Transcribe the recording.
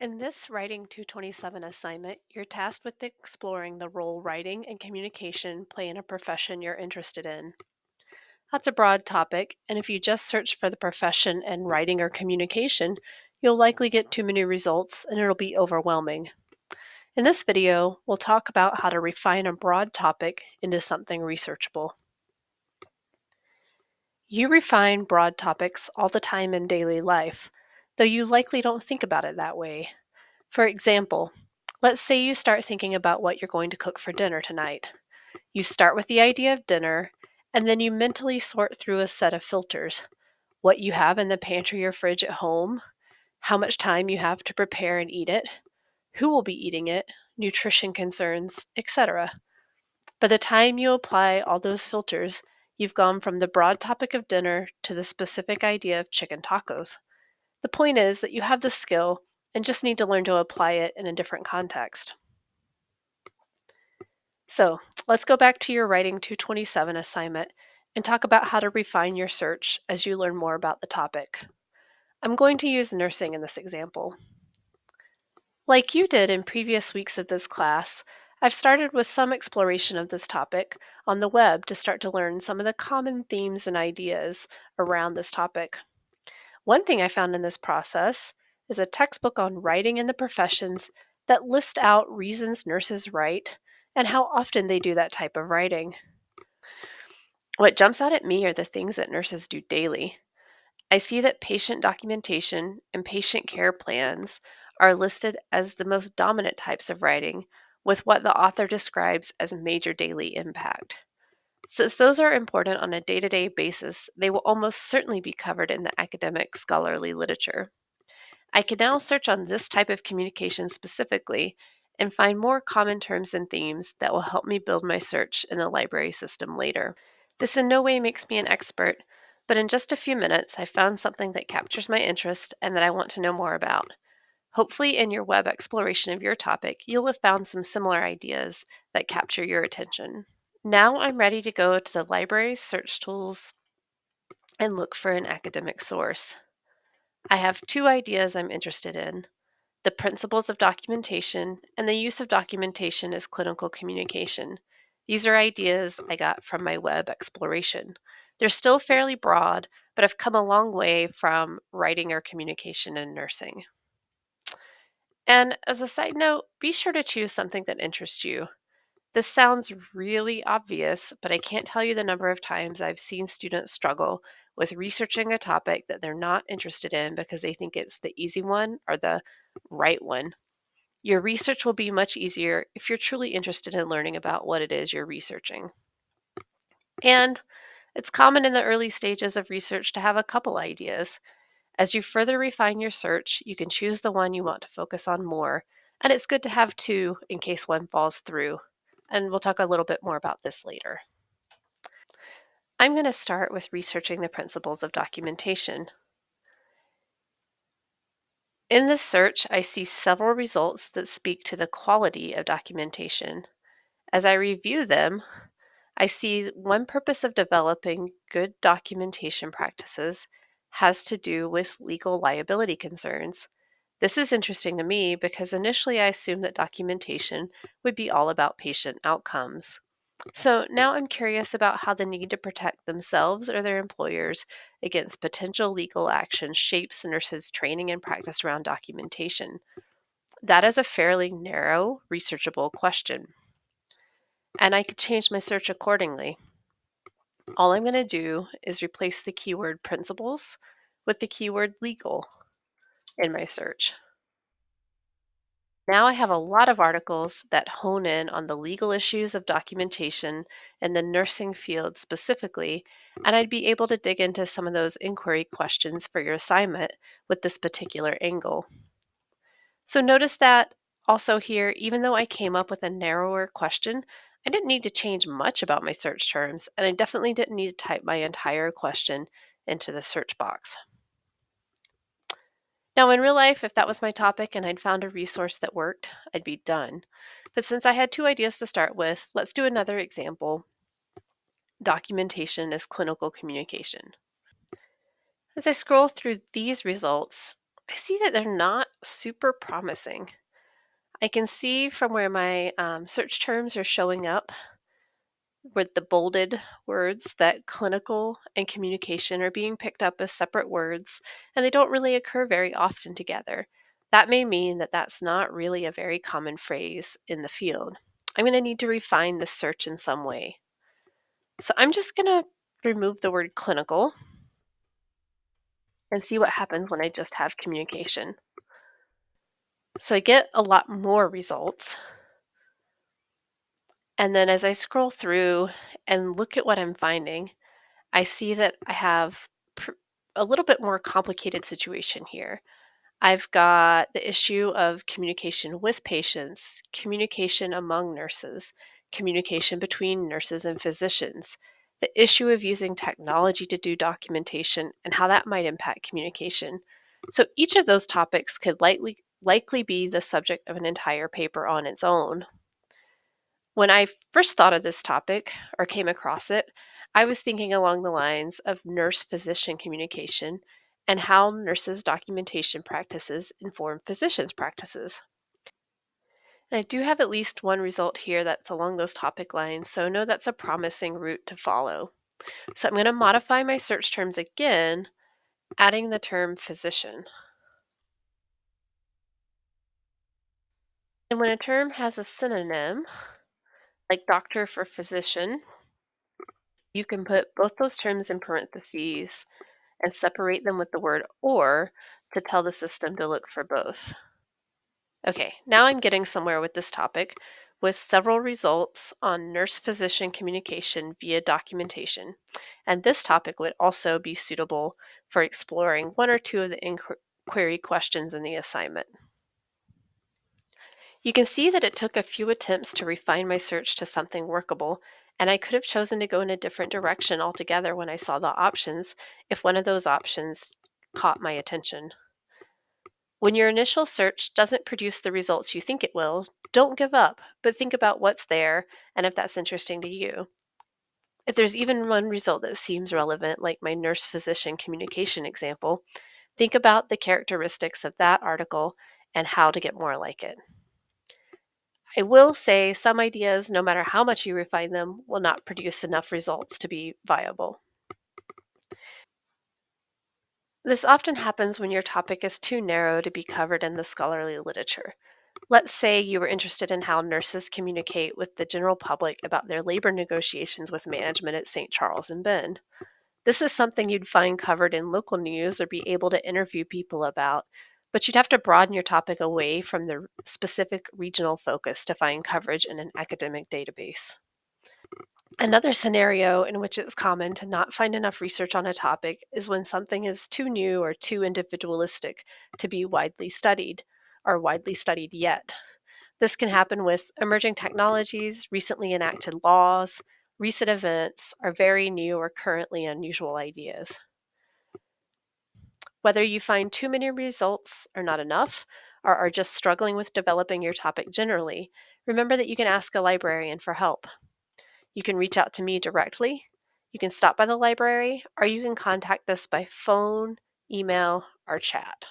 In this Writing 227 assignment, you're tasked with exploring the role writing and communication play in a profession you're interested in. That's a broad topic, and if you just search for the profession and writing or communication, you'll likely get too many results and it'll be overwhelming. In this video, we'll talk about how to refine a broad topic into something researchable. You refine broad topics all the time in daily life, though you likely don't think about it that way. For example, let's say you start thinking about what you're going to cook for dinner tonight. You start with the idea of dinner, and then you mentally sort through a set of filters what you have in the pantry or fridge at home, how much time you have to prepare and eat it, who will be eating it, nutrition concerns, etc. By the time you apply all those filters, you've gone from the broad topic of dinner to the specific idea of chicken tacos. The point is that you have the skill and just need to learn to apply it in a different context. So let's go back to your Writing 227 assignment and talk about how to refine your search as you learn more about the topic. I'm going to use nursing in this example. Like you did in previous weeks of this class, I've started with some exploration of this topic on the web to start to learn some of the common themes and ideas around this topic. One thing I found in this process is a textbook on writing in the professions that list out reasons nurses write and how often they do that type of writing. What jumps out at me are the things that nurses do daily. I see that patient documentation and patient care plans are listed as the most dominant types of writing, with what the author describes as major daily impact. Since those are important on a day to day basis, they will almost certainly be covered in the academic scholarly literature. I can now search on this type of communication specifically and find more common terms and themes that will help me build my search in the library system later. This in no way makes me an expert, but in just a few minutes, I found something that captures my interest and that I want to know more about. Hopefully, in your web exploration of your topic, you'll have found some similar ideas that capture your attention. Now I'm ready to go to the library search tools and look for an academic source. I have two ideas I'm interested in the principles of documentation and the use of documentation as clinical communication. These are ideas I got from my web exploration. They're still fairly broad, but I've come a long way from writing or communication in nursing. And as a side note, be sure to choose something that interests you. This sounds really obvious, but I can't tell you the number of times I've seen students struggle with researching a topic that they're not interested in because they think it's the easy one or the right one. Your research will be much easier if you're truly interested in learning about what it is you're researching. And it's common in the early stages of research to have a couple ideas. As you further refine your search, you can choose the one you want to focus on more, and it's good to have two in case one falls through. And we'll talk a little bit more about this later. I'm going to start with researching the principles of documentation. In this search, I see several results that speak to the quality of documentation. As I review them, I see one purpose of developing good documentation practices has to do with legal liability concerns. This is interesting to me because initially I assumed that documentation would be all about patient outcomes. So now I'm curious about how the need to protect themselves or their employers against potential legal action shapes nurses' training and practice around documentation. That is a fairly narrow, researchable question. And I could change my search accordingly. All I'm going to do is replace the keyword principles with the keyword legal in my search. Now I have a lot of articles that hone in on the legal issues of documentation in the nursing field specifically, and I'd be able to dig into some of those inquiry questions for your assignment with this particular angle. So notice that also here, even though I came up with a narrower question, I didn't need to change much about my search terms, and I definitely didn't need to type my entire question into the search box. Now, in real life, if that was my topic and I'd found a resource that worked, I'd be done. But since I had two ideas to start with, let's do another example documentation as clinical communication. As I scroll through these results, I see that they're not super promising. I can see from where my um, search terms are showing up with the bolded words that clinical and communication are being picked up as separate words and they don't really occur very often together. That may mean that that's not really a very common phrase in the field. I'm going to need to refine this search in some way. So I'm just going to remove the word clinical and see what happens when I just have communication. So I get a lot more results. And then as I scroll through and look at what I'm finding, I see that I have pr- a little bit more complicated situation here. I've got the issue of communication with patients, communication among nurses, communication between nurses and physicians, the issue of using technology to do documentation and how that might impact communication. So each of those topics could likely likely be the subject of an entire paper on its own. When I first thought of this topic or came across it, I was thinking along the lines of nurse physician communication and how nurses' documentation practices inform physicians' practices. And I do have at least one result here that's along those topic lines, so I know that's a promising route to follow. So I'm going to modify my search terms again, adding the term physician. And when a term has a synonym, like doctor for physician, you can put both those terms in parentheses and separate them with the word or to tell the system to look for both. Okay, now I'm getting somewhere with this topic with several results on nurse physician communication via documentation. And this topic would also be suitable for exploring one or two of the inquiry questions in the assignment. You can see that it took a few attempts to refine my search to something workable, and I could have chosen to go in a different direction altogether when I saw the options if one of those options caught my attention. When your initial search doesn't produce the results you think it will, don't give up, but think about what's there and if that's interesting to you. If there's even one result that seems relevant, like my nurse physician communication example, think about the characteristics of that article and how to get more like it. I will say some ideas, no matter how much you refine them, will not produce enough results to be viable. This often happens when your topic is too narrow to be covered in the scholarly literature. Let's say you were interested in how nurses communicate with the general public about their labor negotiations with management at St. Charles and Bend. This is something you'd find covered in local news or be able to interview people about, but you'd have to broaden your topic away from the specific regional focus to find coverage in an academic database. Another scenario in which it's common to not find enough research on a topic is when something is too new or too individualistic to be widely studied or widely studied yet. This can happen with emerging technologies, recently enacted laws, recent events, or very new or currently unusual ideas. Whether you find too many results or not enough, or are just struggling with developing your topic generally, remember that you can ask a librarian for help. You can reach out to me directly, you can stop by the library, or you can contact us by phone, email, or chat.